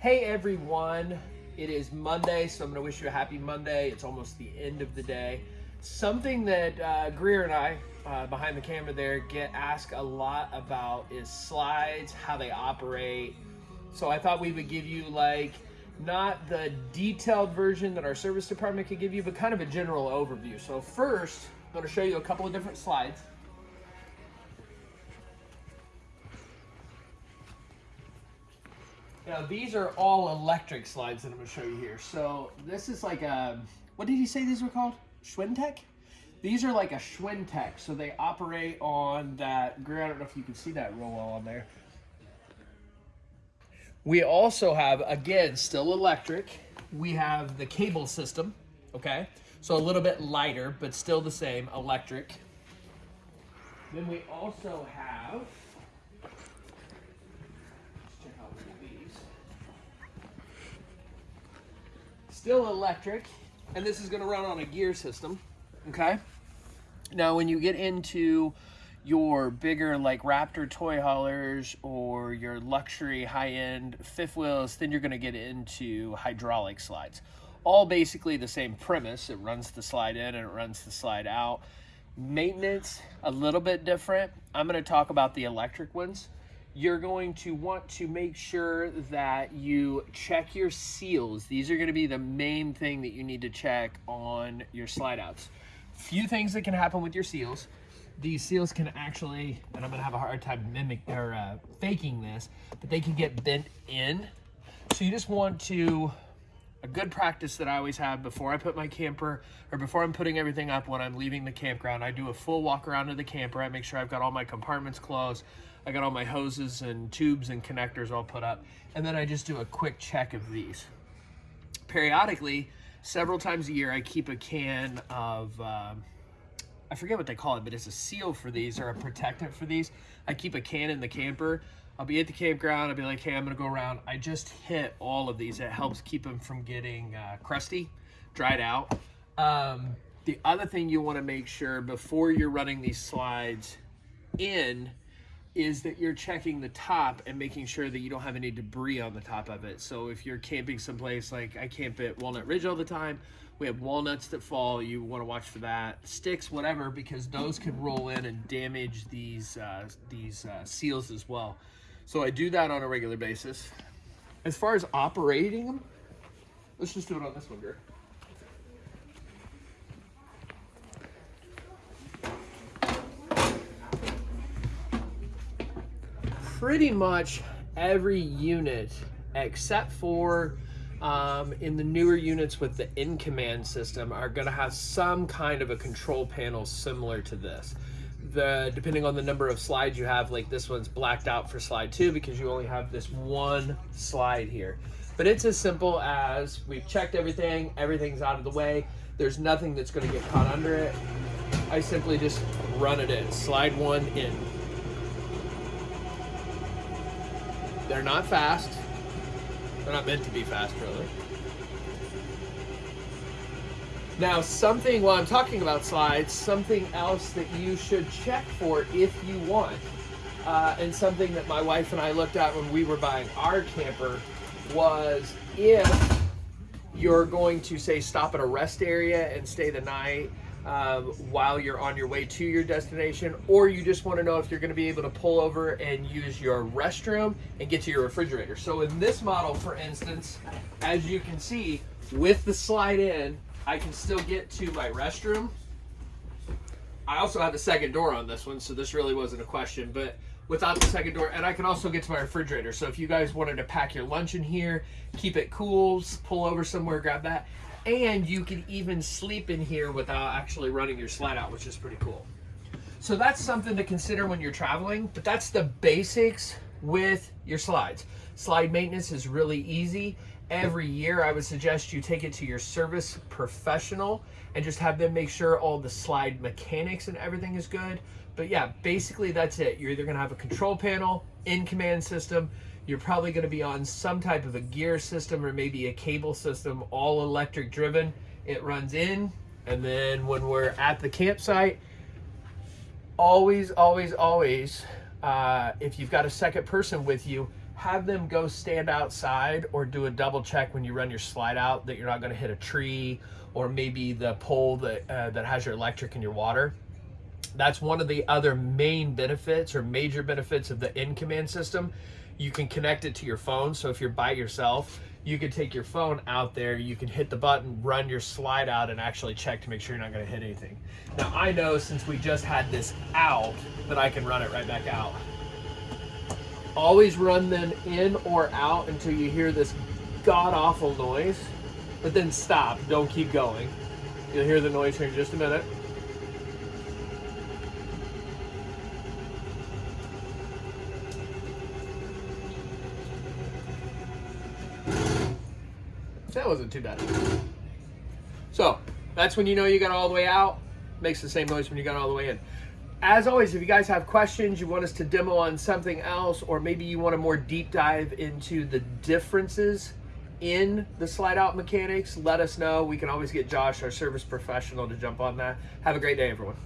Hey everyone, it is Monday, so I'm going to wish you a happy Monday. It's almost the end of the day. Something that uh, Greer and I, uh, behind the camera there, get asked a lot about is slides, how they operate. So I thought we would give you like not the detailed version that our service department could give you, but kind of a general overview. So first, I'm going to show you a couple of different slides. Now these are all electric slides that I'm gonna show you here. So this is like a, what did you say these were called? Schwintek? These are like a Schwintek. So they operate on that, I don't know if you can see that real well on there. We also have, again, still electric. We have the cable system, okay? So a little bit lighter, but still the same, electric. Then we also have still electric, and this is gonna run on a gear system, okay? Now, when you get into your bigger like Raptor toy haulers or your luxury high-end fifth wheels, then you're gonna get into hydraulic slides. All basically the same premise. It runs the slide in and it runs the slide out. Maintenance, a little bit different. I'm gonna talk about the electric ones you're going to want to make sure that you check your seals. These are going to be the main thing that you need to check on your slide outs. Few things that can happen with your seals. These seals can actually, and I'm going to have a hard time mimic or uh, faking this, but they can get bent in. So you just want to a good practice that I always have before I put my camper or before I'm putting everything up when I'm leaving the campground, I do a full walk around of the camper. I make sure I've got all my compartments closed. I got all my hoses and tubes and connectors all put up. And then I just do a quick check of these. Periodically, several times a year, I keep a can of, um, I forget what they call it, but it's a seal for these or a protectant for these. I keep a can in the camper. I'll be at the campground. I'll be like, hey, I'm gonna go around. I just hit all of these. It helps keep them from getting uh, crusty, dried out. Um, the other thing you wanna make sure before you're running these slides in is that you're checking the top and making sure that you don't have any debris on the top of it. So if you're camping someplace like I camp at Walnut Ridge all the time, we have walnuts that fall. You want to watch for that. Sticks, whatever, because those can roll in and damage these uh, these uh, seals as well. So I do that on a regular basis. As far as operating them, let's just do it on this one, Gert. pretty much every unit except for um, in the newer units with the in command system are going to have some kind of a control panel similar to this the depending on the number of slides you have like this one's blacked out for slide two because you only have this one slide here but it's as simple as we've checked everything everything's out of the way there's nothing that's going to get caught under it i simply just run it in slide one in They're not fast. They're not meant to be fast, really. Now, something, while I'm talking about slides, something else that you should check for if you want, uh, and something that my wife and I looked at when we were buying our camper was if you're going to, say, stop at a rest area and stay the night, um, while you're on your way to your destination, or you just want to know if you're going to be able to pull over and use your restroom and get to your refrigerator. So in this model, for instance, as you can see, with the slide in, I can still get to my restroom. I also have a second door on this one, so this really wasn't a question, but without the second door, and I can also get to my refrigerator. So if you guys wanted to pack your lunch in here, keep it cool, pull over somewhere, grab that and you can even sleep in here without actually running your slide out, which is pretty cool. So that's something to consider when you're traveling, but that's the basics with your slides. Slide maintenance is really easy. Every year, I would suggest you take it to your service professional and just have them make sure all the slide mechanics and everything is good. But yeah, basically that's it. You're either gonna have a control panel, in command system, you're probably going to be on some type of a gear system or maybe a cable system, all electric driven. It runs in, and then when we're at the campsite, always, always, always, uh, if you've got a second person with you, have them go stand outside or do a double check when you run your slide out that you're not going to hit a tree or maybe the pole that uh, that has your electric and your water. That's one of the other main benefits or major benefits of the in command system. You can connect it to your phone. So if you're by yourself, you can take your phone out there, you can hit the button, run your slide out, and actually check to make sure you're not going to hit anything. Now, I know since we just had this out that I can run it right back out. Always run them in or out until you hear this god awful noise, but then stop. Don't keep going. You'll hear the noise here in just a minute. That wasn't too bad. So that's when you know you got all the way out. Makes the same noise when you got all the way in. As always, if you guys have questions, you want us to demo on something else, or maybe you want a more deep dive into the differences in the slide out mechanics, let us know. We can always get Josh, our service professional, to jump on that. Have a great day, everyone.